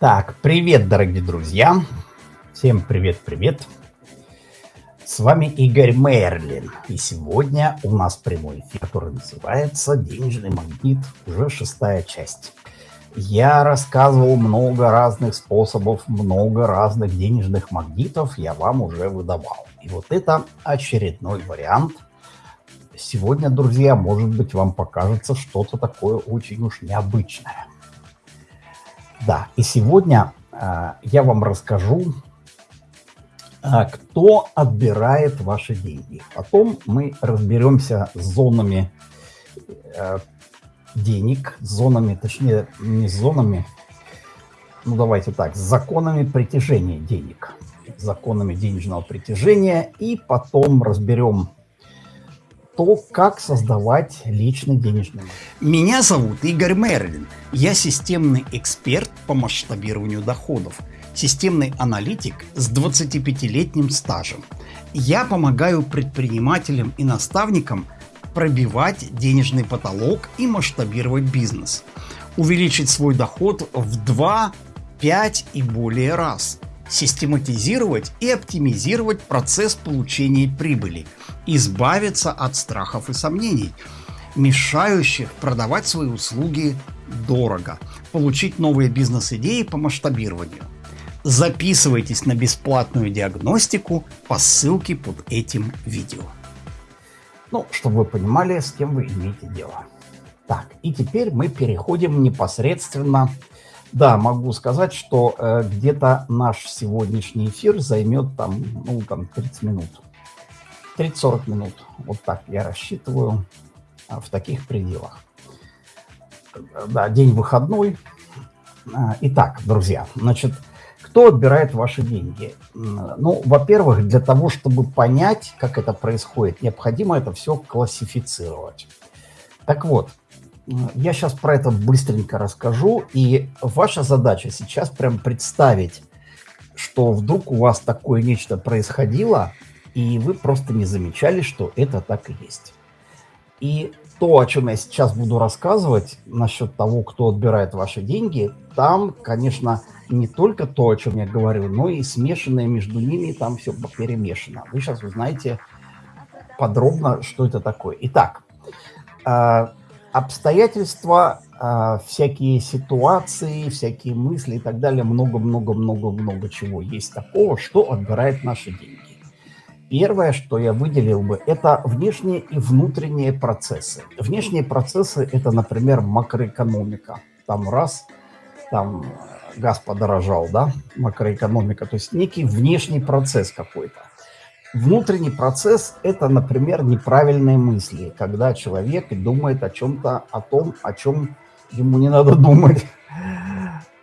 Так, привет, дорогие друзья. Всем привет-привет. С вами Игорь Мерлин. И сегодня у нас прямой эфир, который называется «Денежный магнит», уже шестая часть. Я рассказывал много разных способов, много разных денежных магнитов я вам уже выдавал. И вот это очередной вариант. Сегодня, друзья, может быть, вам покажется что-то такое очень уж необычное. Да, и сегодня э, я вам расскажу, э, кто отбирает ваши деньги. Потом мы разберемся с зонами э, денег, с зонами, точнее, не с зонами, ну давайте так, с законами притяжения денег, законами денежного притяжения, и потом разберем то, как создавать личный денежный Меня зовут Игорь Мерлин. Я системный эксперт по масштабированию доходов, системный аналитик с 25-летним стажем. Я помогаю предпринимателям и наставникам пробивать денежный потолок и масштабировать бизнес, увеличить свой доход в 2, 5 и более раз – систематизировать и оптимизировать процесс получения прибыли, избавиться от страхов и сомнений, мешающих продавать свои услуги дорого, получить новые бизнес-идеи по масштабированию. Записывайтесь на бесплатную диагностику по ссылке под этим видео. Ну, чтобы вы понимали, с кем вы имеете дело. Так, и теперь мы переходим непосредственно да, могу сказать, что э, где-то наш сегодняшний эфир займет там, ну, там 30 минут. 30-40 минут. Вот так я рассчитываю а, в таких пределах. Да, день выходной. А, итак, друзья, значит, кто отбирает ваши деньги? Ну, во-первых, для того, чтобы понять, как это происходит, необходимо это все классифицировать. Так вот, я сейчас про это быстренько расскажу, и ваша задача сейчас прям представить, что вдруг у вас такое нечто происходило, и вы просто не замечали, что это так и есть. И то, о чем я сейчас буду рассказывать насчет того, кто отбирает ваши деньги, там, конечно, не только то, о чем я говорю, но и смешанное между ними, там все перемешано. Вы сейчас узнаете подробно, что это такое. Итак, а, обстоятельства, э, всякие ситуации, всякие мысли и так далее, много-много-много-много чего есть такого, что отбирает наши деньги. Первое, что я выделил бы, это внешние и внутренние процессы. Внешние процессы – это, например, макроэкономика. Там раз, там газ подорожал, да, макроэкономика, то есть некий внешний процесс какой-то. Внутренний процесс – это, например, неправильные мысли, когда человек думает о чем-то, о том, о чем ему не надо думать.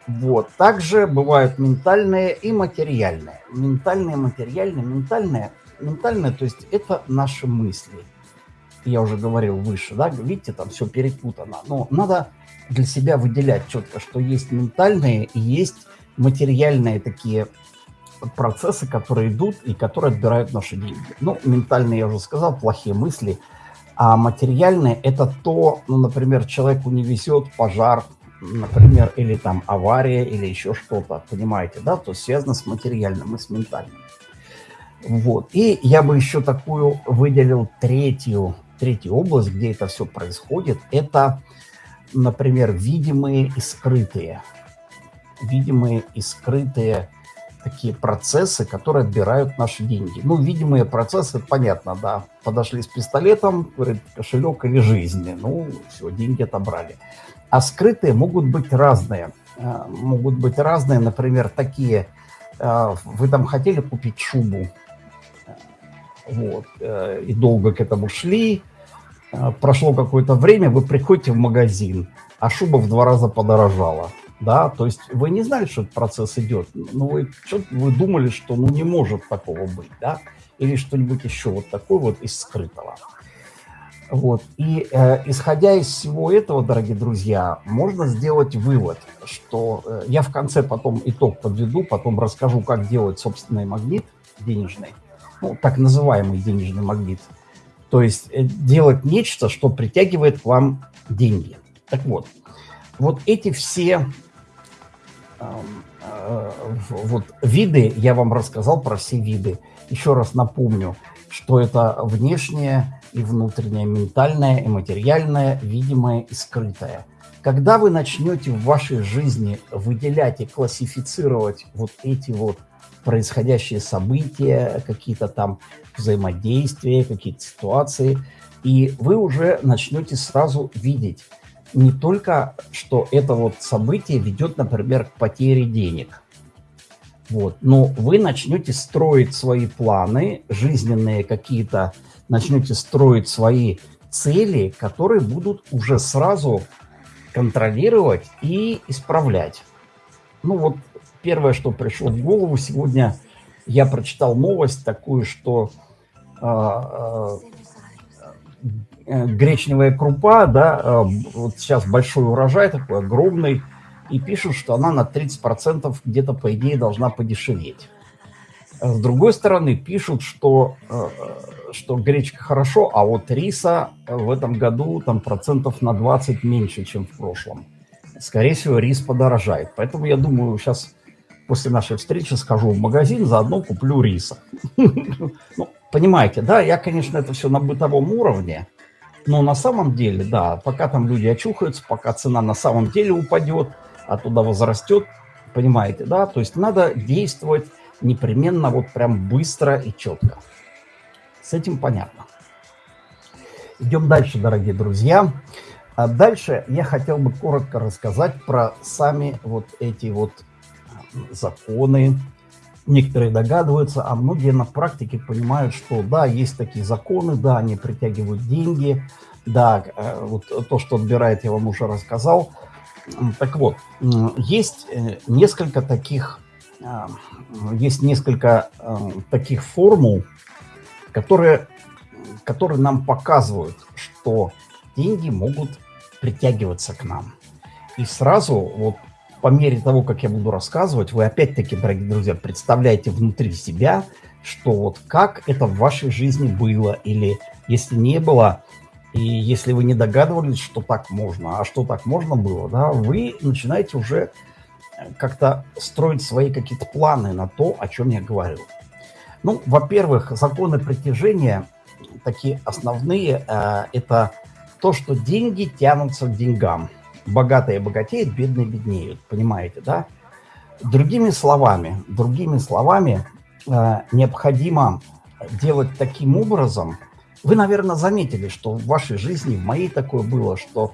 Вот. Также бывают ментальные и материальные. Ментальные, материальные, ментальные. Ментальные, то есть это наши мысли. Я уже говорил выше, да, видите, там все перепутано. Но надо для себя выделять четко, что есть ментальные и есть материальные такие процессы, которые идут и которые отбирают наши деньги. Ну, ментальные, я уже сказал, плохие мысли. А материальные – это то, ну, например, человеку не везет, пожар, например, или там авария, или еще что-то, понимаете, да? То есть связано с материальным и с ментальным. Вот. И я бы еще такую выделил третью, третью область, где это все происходит. Это, например, видимые и скрытые. Видимые и скрытые такие процессы, которые отбирают наши деньги. Ну, видимые процессы, понятно, да. Подошли с пистолетом, говорит, кошелек или жизнь. Ну, все, деньги отобрали. А скрытые могут быть разные. Э, могут быть разные, например, такие. Э, вы там хотели купить шубу, вот, э, и долго к этому шли. Прошло какое-то время, вы приходите в магазин, а шуба в два раза подорожала да, то есть вы не знали, что этот процесс идет, но вы, вы думали, что ну не может такого быть, да, или что-нибудь еще вот такое вот из скрытого. Вот, и э, исходя из всего этого, дорогие друзья, можно сделать вывод, что э, я в конце потом итог подведу, потом расскажу, как делать собственный магнит денежный, ну, так называемый денежный магнит, то есть э, делать нечто, что притягивает к вам деньги. Так вот, вот эти все вот виды, я вам рассказал про все виды. Еще раз напомню, что это внешнее и внутреннее, ментальное и материальное, видимое и скрытое. Когда вы начнете в вашей жизни выделять и классифицировать вот эти вот происходящие события, какие-то там взаимодействия, какие-то ситуации, и вы уже начнете сразу видеть не только, что это вот событие ведет, например, к потере денег, вот, но вы начнете строить свои планы, жизненные какие-то, начнете строить свои цели, которые будут уже сразу контролировать и исправлять. Ну вот первое, что пришло в голову сегодня, я прочитал новость такую, что э, э, гречневая крупа, да, э, вот сейчас большой урожай такой огромный, и пишут, что она на 30% где-то, по идее, должна подешеветь. С другой стороны, пишут, что, что гречка хорошо, а вот риса в этом году там процентов на 20 меньше, чем в прошлом. Скорее всего, рис подорожает. Поэтому я думаю, сейчас после нашей встречи схожу в магазин, заодно куплю риса. Ну, понимаете, да, я, конечно, это все на бытовом уровне, но на самом деле, да, пока там люди очухаются, пока цена на самом деле упадет, а туда возрастет, понимаете, да, то есть надо действовать непременно вот прям быстро и четко. С этим понятно. Идем дальше, дорогие друзья. А дальше я хотел бы коротко рассказать про сами вот эти вот законы. Некоторые догадываются, а многие на практике понимают, что да, есть такие законы, да, они притягивают деньги, да, э, вот то, что отбирает, я вам уже рассказал. Так вот, есть э, несколько таких, э, есть несколько таких формул, которые, которые нам показывают, что деньги могут притягиваться к нам. И сразу вот по мере того, как я буду рассказывать, вы опять-таки, дорогие друзья, представляете внутри себя, что вот как это в вашей жизни было, или если не было, и если вы не догадывались, что так можно, а что так можно было, да, вы начинаете уже э, как-то строить свои какие-то планы на то, о чем я говорю. Ну, во-первых, законы притяжения, такие основные, э, это то, что деньги тянутся к деньгам богатые богатеют, бедные беднеют, понимаете, да? Другими словами, другими словами, э, необходимо делать таким образом. Вы, наверное, заметили, что в вашей жизни, в моей такое было, что,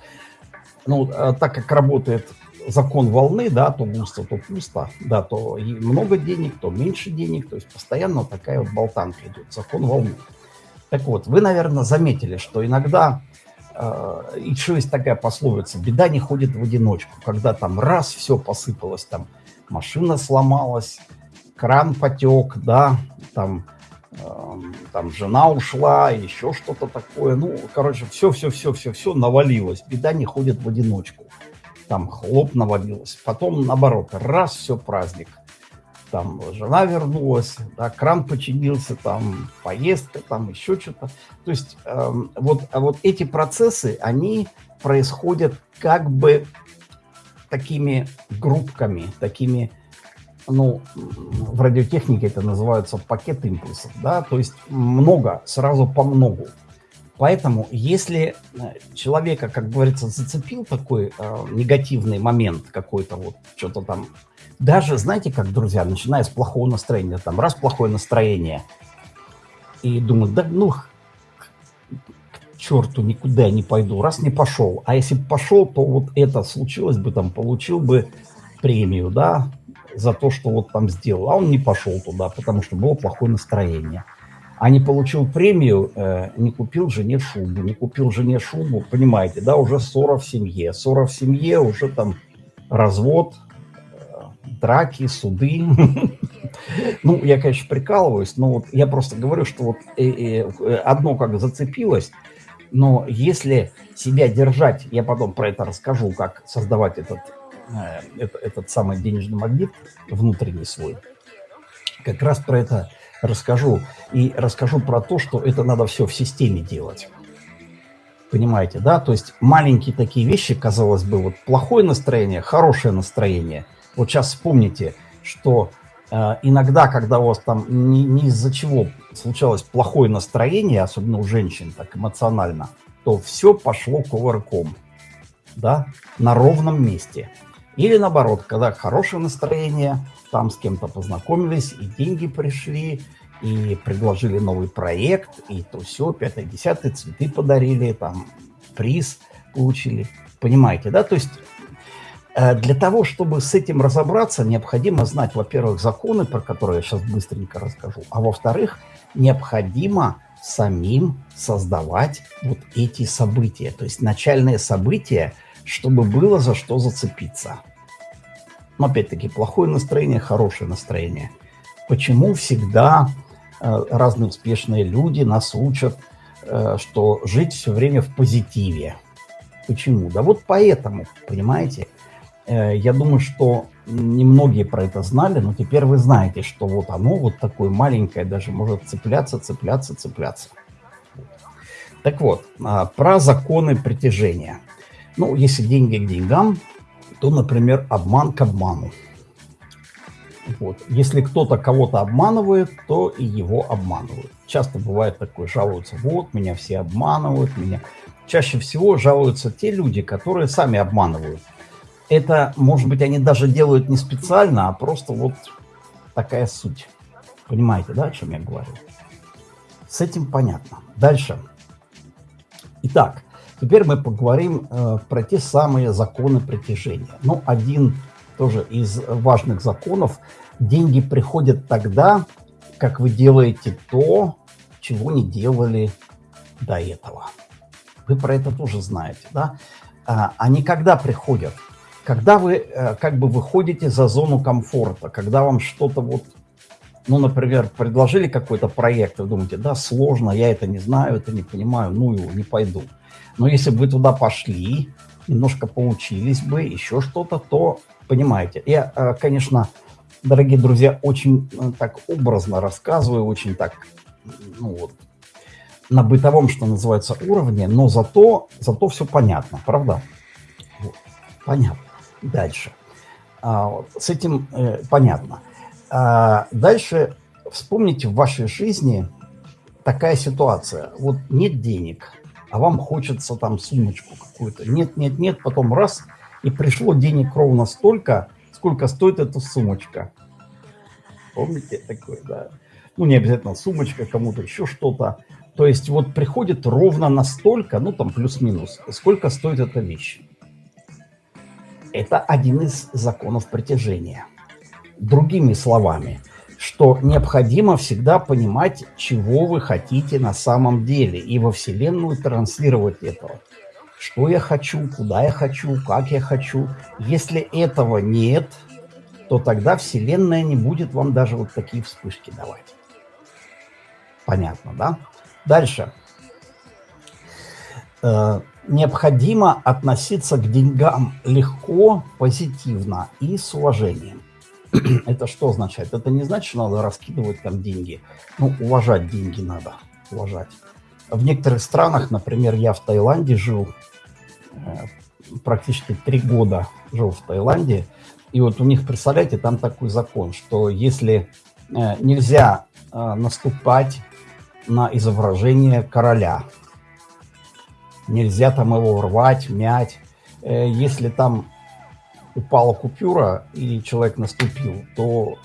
ну, э, так как работает закон волны, да, то густо, то пусто, да, то много денег, то меньше денег, то есть постоянно такая вот болтанка идет, закон волны. Так вот, вы, наверное, заметили, что иногда Э, еще есть такая пословица, беда не ходит в одиночку, когда там раз все посыпалось, там машина сломалась, кран потек, да, там, э, там жена ушла, еще что-то такое, ну, короче, все-все-все-все-все навалилось, беда не ходит в одиночку, там хлоп навалилось, потом наоборот, раз, все праздник – там жена вернулась, да, кран починился, там поездка, там еще что-то. То есть э, вот, а вот эти процессы, они происходят как бы такими группками, такими, ну, в радиотехнике это называется пакет импульсов, да, то есть много, сразу по многу. Поэтому, если э, человека, как говорится, зацепил такой э, негативный момент какой-то, вот что-то там даже, знаете, как, друзья, начиная с плохого настроения, там, раз плохое настроение, и думаю, да ну, к черту, никуда не пойду, раз не пошел. А если бы пошел, то вот это случилось бы, там, получил бы премию, да, за то, что вот там сделал. А он не пошел туда, потому что было плохое настроение. А не получил премию, э, не купил жене шубу, не купил жене шубу, понимаете, да, уже ссора в семье. Ссора в семье, уже там развод, драки, суды. Ну, я, конечно, прикалываюсь, но вот я просто говорю, что вот э, э, одно как зацепилось, но если себя держать, я потом про это расскажу, как создавать этот, э, этот, самый денежный магнит внутренний свой, как раз про это расскажу. И расскажу про то, что это надо все в системе делать. Понимаете, да? То есть маленькие такие вещи, казалось бы, вот плохое настроение, хорошее настроение – Вот сейчас вспомните, что э, иногда, когда у вас там не, не из-за чего случалось плохое настроение, особенно у женщин, так эмоционально, то все пошло кувырком, да, на ровном месте. Или наоборот, когда хорошее настроение, там с кем-то познакомились, и деньги пришли, и предложили новый проект, и то все, пятое, десятое, цветы подарили, там приз получили. Понимаете, да? То есть для того, чтобы с этим разобраться, необходимо знать, во-первых, законы, про которые я сейчас быстренько расскажу, а во-вторых, необходимо самим создавать вот эти события, то есть начальные события, чтобы было за что зацепиться. Но опять-таки, плохое настроение, хорошее настроение. Почему всегда э, разные успешные люди нас учат, э, что жить все время в позитиве? Почему? Да вот поэтому, понимаете? Э, я думаю, что немногие про это знали, но теперь вы знаете, что вот оно вот такое маленькое даже может цепляться, цепляться, цепляться. Так вот, а, про законы притяжения. Ну, если деньги к деньгам, то, например, обман к обману. Вот. Если кто-то кого-то обманывает, то и его обманывают. Часто бывает такое, жалуются, вот, меня все обманывают, меня... Чаще всего жалуются те люди, которые сами обманывают. Это, может быть, они даже делают не специально, а просто вот такая суть. Понимаете, да, о чем я говорю? С этим понятно. Дальше. Итак, Теперь мы поговорим э, про те самые законы притяжения. Ну, один тоже из важных законов. Деньги приходят тогда, как вы делаете то, чего не делали до этого. Вы про это тоже знаете, да? А, они когда приходят? Когда вы э, как бы выходите за зону комфорта, когда вам что-то вот, ну, например, предложили какой-то проект, вы думаете, да, сложно, я это не знаю, это не понимаю, ну его, не пойду. Но если бы вы туда пошли, немножко поучились бы, еще что-то, то понимаете. Я, э, конечно, дорогие друзья, очень э, так образно рассказываю, очень так, ну вот, на бытовом, что называется, уровне, но зато, зато все понятно, правда? Вот. Понятно. Дальше. А, с этим э, понятно. А, дальше вспомните в вашей жизни такая ситуация. Вот нет денег, а вам хочется там сумочку какую-то. Нет, нет, нет, потом раз, и пришло денег ровно столько, сколько стоит эта сумочка. Помните такое, да? Ну, не обязательно сумочка, кому-то еще что-то. То есть вот приходит ровно настолько, ну там плюс-минус, сколько стоит эта вещь. Это один из законов притяжения. Другими словами – что необходимо всегда понимать, чего вы хотите на самом деле, и во Вселенную транслировать это. Что я хочу, куда я хочу, как я хочу. Если этого нет, то тогда Вселенная не будет вам даже вот такие вспышки давать. Понятно, да? Дальше. Необходимо относиться к деньгам легко, позитивно и с уважением. это что означает? Это не значит, что надо раскидывать там деньги. Ну, уважать деньги надо, уважать. В некоторых странах, например, я в Таиланде жил, э, практически три года жил в Таиланде, и вот у них, представляете, там такой закон, что если э, нельзя э, наступать на изображение короля, нельзя там его рвать, мять, если там упала купюра и человек наступил, то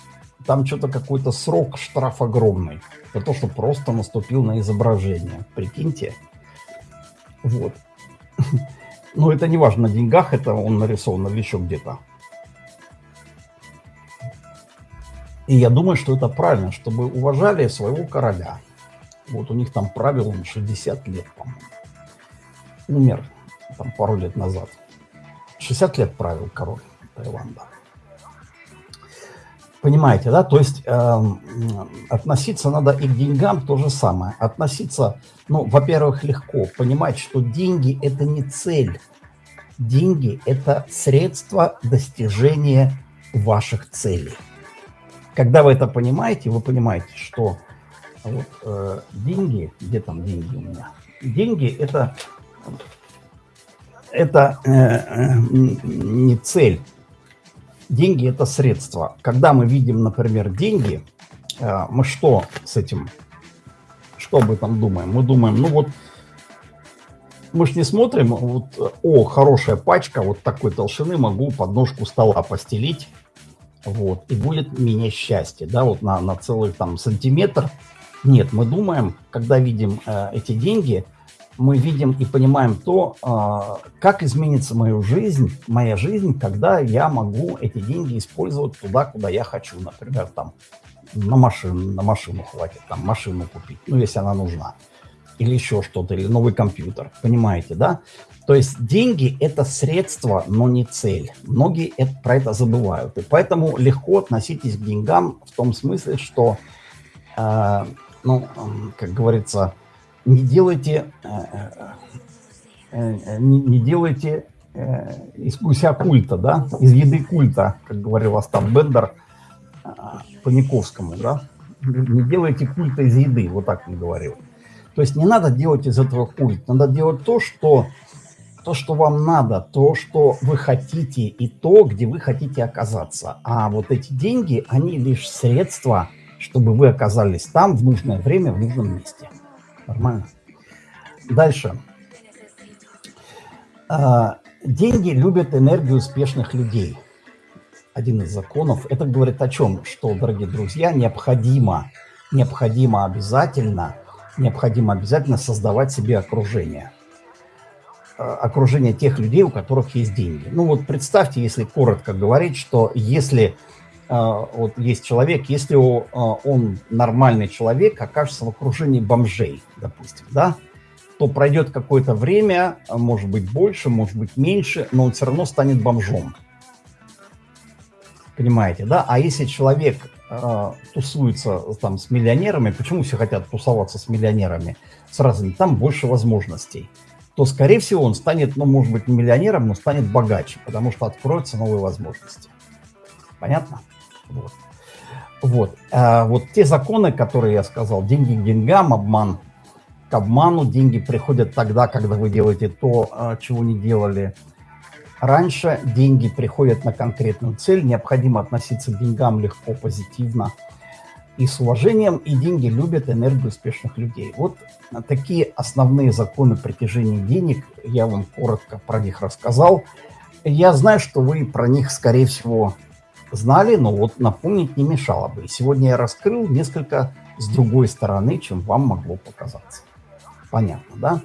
там что-то какой-то срок, штраф огромный. За то, что просто наступил на изображение. Прикиньте. Вот. Но это не важно, на деньгах это он нарисован или еще где-то. И я думаю, что это правильно, чтобы уважали своего короля. Вот у них там правило 60 лет, по-моему. Умер там пару лет назад. 60 лет правил король Таиланда. Понимаете, да? То есть э, относиться надо и к деньгам то же самое. Относиться, ну, во-первых, легко. Понимать, что деньги – это не цель. Деньги – это средство достижения ваших целей. Когда вы это понимаете, вы понимаете, что вот, э, деньги, где там деньги у меня? Деньги – это это э, э, не цель. деньги – это средства. Когда мы видим, например, деньги, э, мы что с этим, что об этом думаем? Мы думаем, ну вот, мы же не смотрим, вот, о, хорошая пачка, вот такой толщины, могу подножку стола постелить, вот, и будет мне счастье, да, вот на, на целый там сантиметр. Нет, мы думаем, когда видим э, эти деньги – мы видим и понимаем то, а, как изменится мою жизнь, моя жизнь, когда я могу эти деньги использовать туда, куда я хочу. Например, там на машину, на машину хватит, там машину купить, ну, если она нужна. Или еще что-то, или новый компьютер. Понимаете, да? То есть деньги – это средство, но не цель. Многие это, про это забывают. И поэтому легко относитесь к деньгам в том смысле, что, э, ну, как говорится, не делайте, э, э, э, не делайте из гуся культа, да, из еды культа, как говорил Остап Бендер по Никовскому, да, не делайте культа из еды, вот так он говорил. То есть не надо делать из этого культ, надо делать то, что, то, что вам надо, то, что вы хотите и то, где вы хотите оказаться. А вот эти деньги, они лишь средства, чтобы вы оказались там в нужное время, в нужном месте. Нормально. Дальше. А, деньги любят энергию успешных людей. Один из законов. Это говорит о чем? Что, дорогие друзья, необходимо, необходимо обязательно, необходимо обязательно создавать себе окружение. А, окружение тех людей, у которых есть деньги. Ну вот представьте, если коротко говорить, что если вот есть человек, если а, он нормальный человек, окажется в окружении бомжей, допустим, да, то пройдет какое-то время, а, может быть больше, может быть меньше, но он все равно станет бомжом. Понимаете, да? А если человек тусуется там с миллионерами, почему все хотят тусоваться с миллионерами? С разными, там больше возможностей. То, скорее всего, он станет, ну, может быть, не миллионером, но станет богаче, потому что откроются новые возможности. Понятно? Вот. Вот. А вот те законы, которые я сказал, деньги к деньгам, обман к обману, деньги приходят тогда, когда вы делаете то, а, чего не делали раньше. Деньги приходят на конкретную цель, необходимо относиться к деньгам легко, позитивно и с уважением, и деньги любят энергию успешных людей. Вот такие основные законы притяжения денег, я вам коротко про них рассказал. Я знаю, что вы про них, скорее всего, знали, но вот напомнить не мешало бы. И сегодня я раскрыл несколько с другой стороны, чем вам могло показаться. Понятно, да?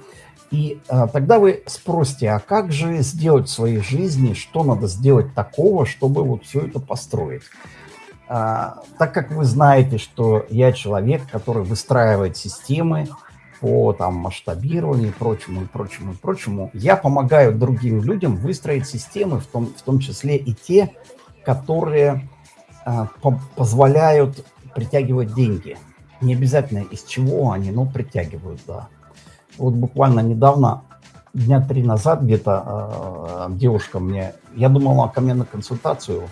И а, тогда вы спросите, а как же сделать в своей жизни, что надо сделать такого, чтобы вот все это построить? А, так как вы знаете, что я человек, который выстраивает системы по там, масштабированию и прочему, и прочему, и прочему, я помогаю другим людям выстроить системы, в том, в том числе и те, которые а, по позволяют притягивать деньги. Не обязательно из чего они, но притягивают, да. Вот буквально недавно, дня три назад где-то э, девушка мне, я думала ко мне на консультацию,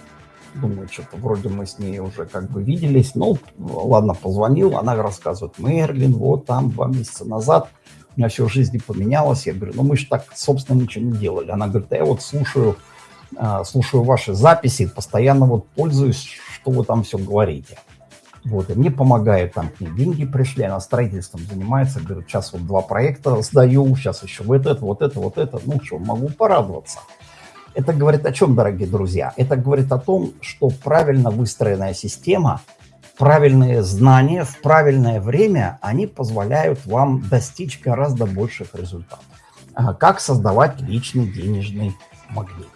думаю, что-то вроде мы с ней уже как бы виделись, ну, ладно, позвонил, она рассказывает, Мерлин, вот там два месяца назад у меня все в жизни поменялось, я говорю, ну мы же так, собственно, ничего не делали. Она говорит, я вот слушаю слушаю ваши записи, постоянно вот пользуюсь, что вы там все говорите. Вот, и мне помогает, там, мне деньги пришли, она строительством занимается, говорит, сейчас вот два проекта сдаю, сейчас еще вот это, вот это, вот это, ну что, могу порадоваться. Это говорит о чем, дорогие друзья? Это говорит о том, что правильно выстроенная система, правильные знания в правильное время, они позволяют вам достичь гораздо больших результатов. Как создавать личный денежный магнит.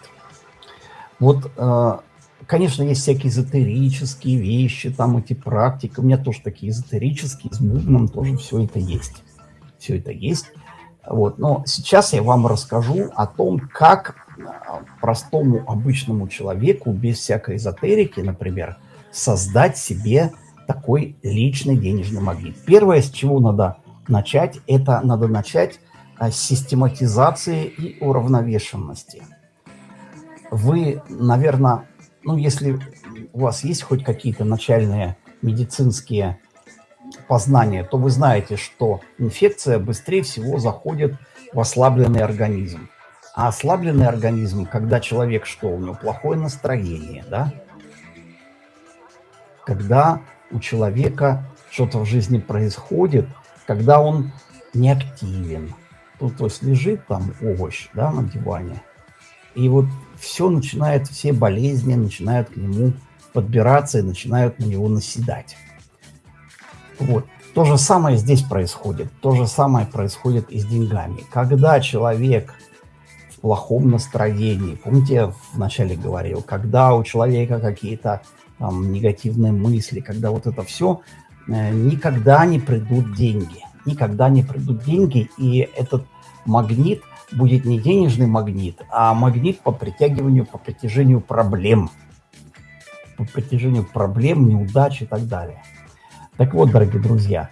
Вот, э, конечно, есть всякие эзотерические вещи, там эти практики. У меня тоже такие эзотерические, с бубном тоже все это есть. Все это есть. Вот. Но сейчас я вам расскажу о том, как э, простому обычному человеку, без всякой эзотерики, например, создать себе такой личный денежный магнит. Первое, с чего надо начать, это надо начать с систематизации и уравновешенности вы, наверное, ну, если у вас есть хоть какие-то начальные медицинские познания, то вы знаете, что инфекция быстрее всего заходит в ослабленный организм. А ослабленный организм, когда человек что, у него плохое настроение, да? Когда у человека что-то в жизни происходит, когда он не активен. Тут то есть лежит там овощ, да, на диване, и вот все начинает, все болезни начинают к нему подбираться и начинают на него наседать. Вот. То же самое здесь происходит. То же самое происходит и с деньгами. Когда человек в плохом настроении, помните, я вначале говорил, когда у человека какие-то там негативные мысли, когда вот это все, э, никогда не придут деньги. Никогда не придут деньги, и этот магнит будет не денежный магнит, а магнит по притягиванию, по притяжению проблем. По притяжению проблем, неудач и так далее. Так вот, дорогие друзья,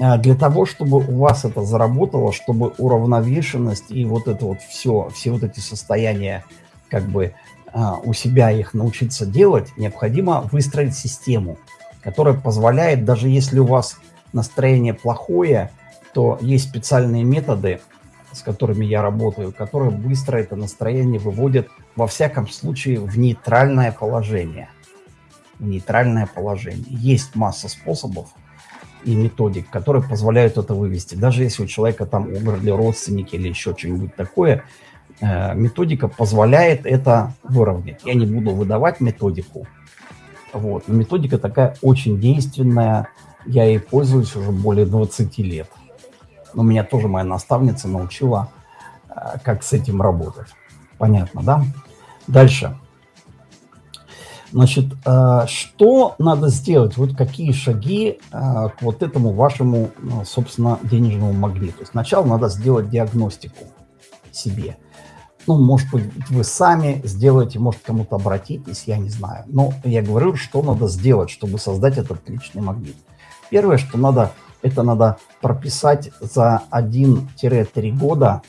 э, для того, чтобы у вас это заработало, чтобы уравновешенность и вот это вот все, все вот эти состояния, как бы э, у себя их научиться делать, необходимо выстроить систему, которая позволяет, даже если у вас настроение плохое, то есть специальные методы, с которыми я работаю, которые быстро это настроение выводят, во всяком случае, в нейтральное положение – нейтральное положение. Есть масса способов и методик, которые позволяют это вывести. Даже если у человека там умерли родственники или еще что-нибудь такое, э, методика позволяет это выровнять. Я не буду выдавать методику, вот. но методика такая очень действенная, я ей пользуюсь уже более 20 лет. Но меня тоже моя наставница научила, э, как с этим работать. Понятно, да? Дальше. Значит, э, что надо сделать? Вот какие шаги э, к вот этому вашему, ну, собственно, денежному магниту? Сначала надо сделать диагностику себе. Ну, может быть, вы сами сделаете, может, кому-то обратитесь, я не знаю. Но я говорю, что надо сделать, чтобы создать этот личный магнит. Первое, что надо, это надо прописать за 1-3 года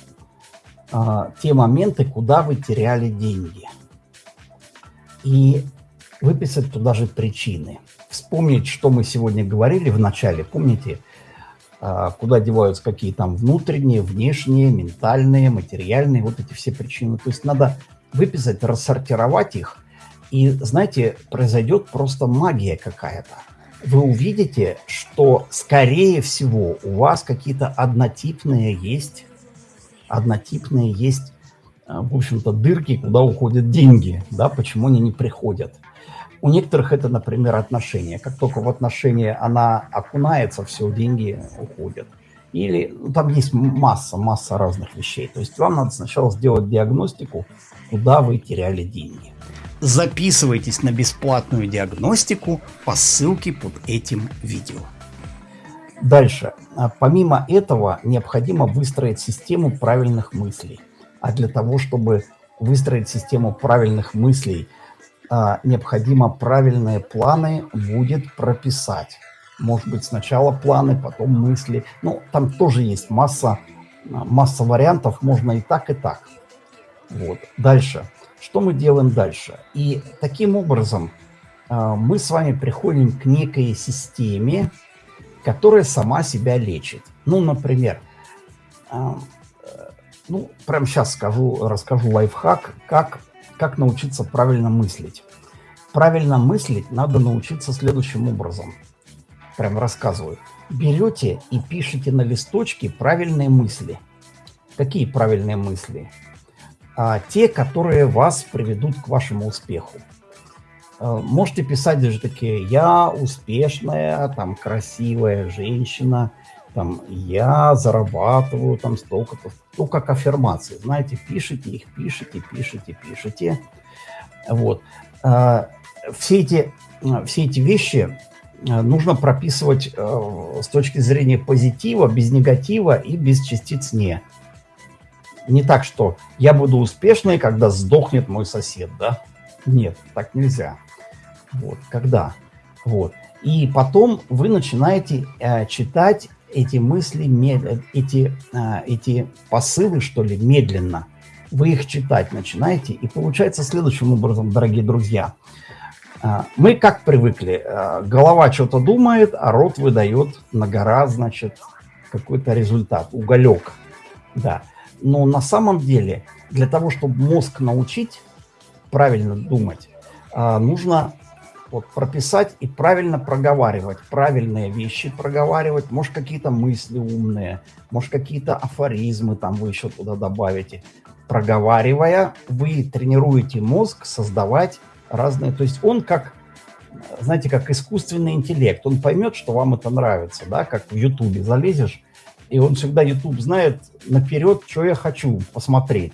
а, те моменты, куда вы теряли деньги. И выписать туда же причины. Вспомнить, что мы сегодня говорили в начале. Помните, а, куда деваются какие там внутренние, внешние, ментальные, материальные, вот эти все причины. То есть надо выписать, рассортировать их, и, знаете, произойдет просто магия какая-то. Вы увидите, что, скорее всего, у вас какие-то однотипные есть, однотипные есть, а, в общем-то, дырки, куда уходят деньги, да, почему они не приходят. У некоторых это, например, отношения. Как только в отношения она окунается, все, деньги уходят. Или ну, там есть масса, масса разных вещей. То есть вам надо сначала сделать диагностику, куда вы теряли деньги. Записывайтесь на бесплатную диагностику по ссылке под этим видео. Дальше. А помимо этого, необходимо выстроить систему правильных мыслей. А для того, чтобы выстроить систему правильных мыслей – а, необходимо правильные планы будет прописать. Может быть, сначала планы, потом мысли. Ну, там тоже есть масса, масса вариантов, можно и так, и так. Вот. Дальше. Что мы делаем дальше? И таким образом а, мы с вами приходим к некой системе, которая сама себя лечит. Ну, например, а, ну, прямо сейчас скажу, расскажу лайфхак, как как научиться правильно мыслить. Правильно мыслить надо научиться следующим образом. Прям рассказываю. Берете и пишите на листочке правильные мысли. Какие правильные мысли? А, те, которые вас приведут к вашему успеху. А, можете писать даже такие «я успешная, там, красивая женщина», там «я зарабатываю там столько-то», ну, как аффирмации, знаете, пишите их, пишите, пишите, пишите. Вот. А, все эти, все эти вещи нужно прописывать а, с точки зрения позитива, без негатива и без частиц «не». Не так, что я буду успешной, когда сдохнет мой сосед, да? Нет, так нельзя. Вот, когда? Вот. И потом вы начинаете э, читать эти мысли, эти, а, эти посылы, что ли, медленно. Вы их читать начинаете, и получается следующим образом, дорогие друзья. А, мы как привыкли, а, голова что-то думает, а рот выдает на гора, значит, какой-то результат, уголек. Да. Но на самом деле для того, чтобы мозг научить правильно думать, а, нужно вот прописать и правильно проговаривать, правильные вещи проговаривать, может какие-то мысли умные, может какие-то афоризмы там вы еще туда добавите. Проговаривая, вы тренируете мозг создавать разные, то есть он как, знаете, как искусственный интеллект, он поймет, что вам это нравится, да, как в Ютубе залезешь, и он всегда, YouTube знает наперед, что я хочу посмотреть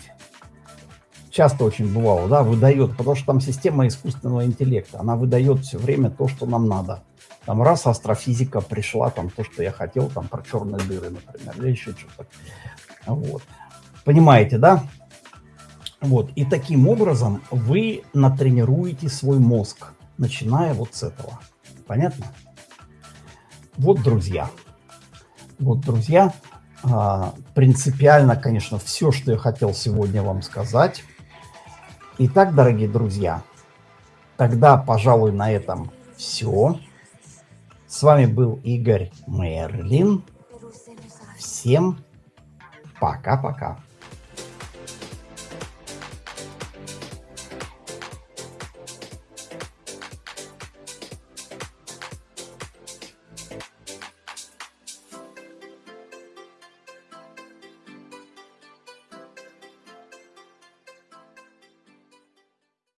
часто очень бывало, да, выдает, потому что там система искусственного интеллекта, она выдает все время то, что нам надо. Там раз астрофизика пришла, там то, что я хотел, там про черные дыры, например, или еще что-то. Вот. Понимаете, да? Вот. И таким образом вы натренируете свой мозг, начиная вот с этого. Понятно? Вот, друзья. Вот, друзья, а, принципиально, конечно, все, что я хотел сегодня вам сказать. Итак, дорогие друзья, тогда, пожалуй, на этом все. С вами был Игорь Мерлин. Всем пока-пока.